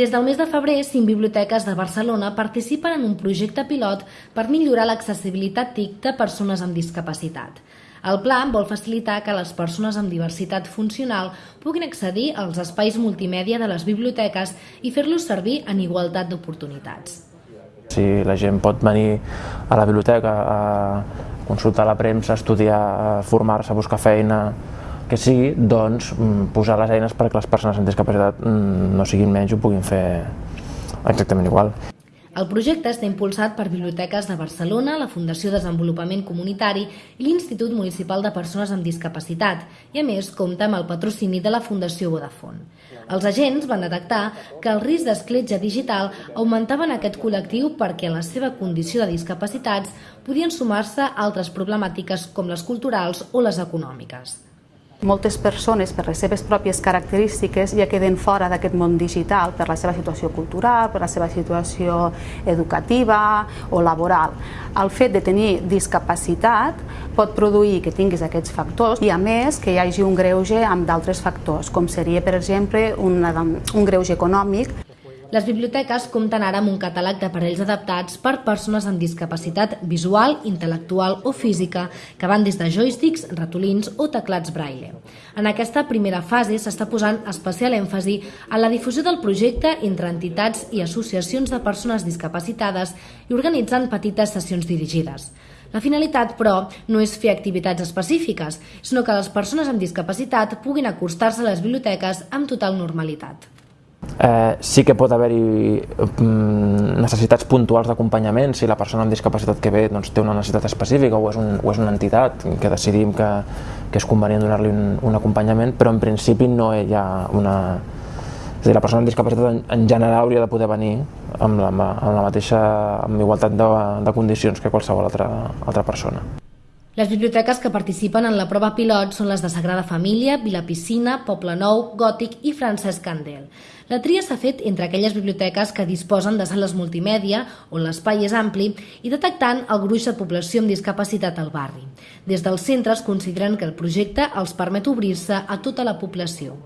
Des del mes de febrer, cinc biblioteques de Barcelona participen en un projecte pilot per millorar l'accessibilitat TIC de persones amb discapacitat. El pla vol facilitar que les persones amb diversitat funcional puguin accedir als espais multimèdia de les biblioteques i fer-los servir en igualtat d'oportunitats. Si la gent pot venir a la biblioteca a consultar la premsa, estudiar, formar-se, buscar feina, que sigui, doncs, mm, posar les eines perquè les persones amb discapacitat mm, no siguin menys ho puguin fer exactament igual. El projecte està impulsat per Biblioteques de Barcelona, la Fundació Desenvolupament Comunitari i l'Institut Municipal de Persones amb Discapacitat i, a més, compta amb el patrocini de la Fundació Vodafone. Els agents van detectar que el risc d'escletxa digital augmentava en aquest col·lectiu perquè en la seva condició de discapacitats podien sumar-se altres problemàtiques com les culturals o les econòmiques. Moltes persones, per les seves pròpies característiques, ja queden fora d'aquest món digital per la seva situació cultural, per la seva situació educativa o laboral. El fet de tenir discapacitat pot produir que tinguis aquests factors i, a més, que hi hagi un greuge amb d'altres factors, com seria, per exemple, un, un greuge econòmic les biblioteques compten ara amb un catàleg d'aparells adaptats per persones amb discapacitat visual, intel·lectual o física, que van des de joysticks, ratolins o teclats braille. En aquesta primera fase s'està posant especial èmfasi en la difusió del projecte entre entitats i associacions de persones discapacitades i organitzant petites sessions dirigides. La finalitat, però, no és fer activitats específiques, sinó que les persones amb discapacitat puguin acostar-se a les biblioteques amb total normalitat. Eh, sí que pot haver-hi mm, necessitats puntuals d'acompanyament si la persona amb discapacitat que ve doncs, té una necessitat específica o és, un, o és una entitat que decidim que, que és convenient donar-li un, un acompanyament, però en principi no hi ha una... És dir, la persona amb discapacitat en, en general hauria de poder venir amb la, amb la mateixa amb igualtat de, de condicions que qualsevol altra, altra persona. Les biblioteques que participen en la prova pilot són les de Sagrada Família, Vila Piscina, Poble Nou, Gòtic i Francesc Candel. La tria s'ha fet entre aquelles biblioteques que disposen de sales multimèdia, on l'espai és ampli, i detectant el gruix de població amb discapacitat al barri. Des dels centres consideren que el projecte els permet obrir-se a tota la població.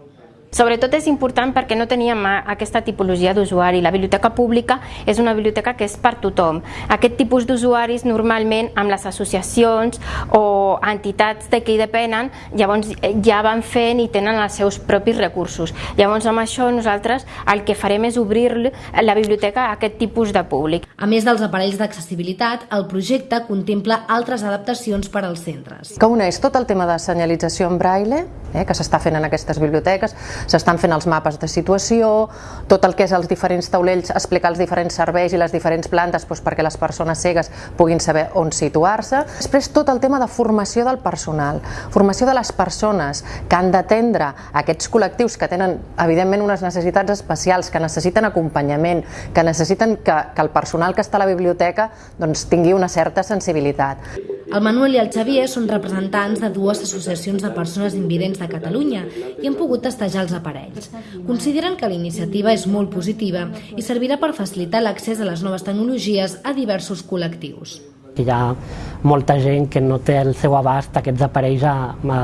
Sobretot és important perquè no teníem aquesta tipologia d'usuari. La biblioteca pública és una biblioteca que és per tothom. Aquest tipus d'usuaris normalment amb les associacions o entitats de què hi depenen llavors ja van fent i tenen els seus propis recursos. Llavors amb això nosaltres el que farem és obrir la biblioteca a aquest tipus de públic. A més dels aparells d'accessibilitat, el projecte contempla altres adaptacions per als centres. Que una és tot el tema de senyalització en braille, eh, que s'està fent en aquestes biblioteques, s'estan fent els mapes de situació, tot el que és els diferents taulells, explicar els diferents serveis i les diferents plantes doncs, perquè les persones cegues puguin saber on situar-se. Després tot el tema de formació del personal, formació de les persones que han d'atendre aquests col·lectius que tenen evidentment unes necessitats especials, que necessiten acompanyament, que necessiten que, que el personal que està a la biblioteca doncs, tingui una certa sensibilitat. El Manuel i el Xavier són representants de dues associacions de persones invidents de Catalunya i han pogut testejar els aparells. Consideren que la iniciativa és molt positiva i servirà per facilitar l'accés a les noves tecnologies a diversos col·lectius. Hi ha molta gent que no té el seu abast aquests aparells a, a,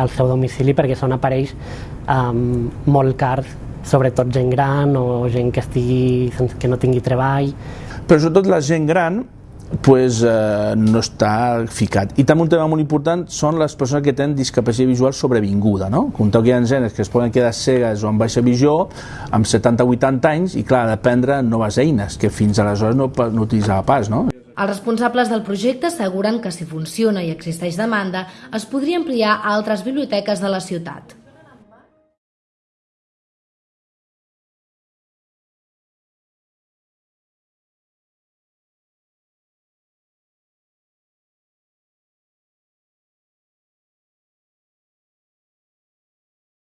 al seu domicili perquè són aparells um, molt cars, sobretot gent gran o gent que, estigui, que no tingui treball. Però sobretot la gent gran pues, eh, no està ficat. I també un tema molt important són les persones que tenen discapacitat visual sobrevinguda. No? Compteu que hi ha genes que es poden quedar cegues o amb baixa visió amb 70-80 anys i clar, d'aprendre noves eines que fins aleshores no, no utilitzava pas. No? Els responsables del projecte asseguren que si funciona i existeix demanda, es podria ampliar a altres biblioteques de la ciutat.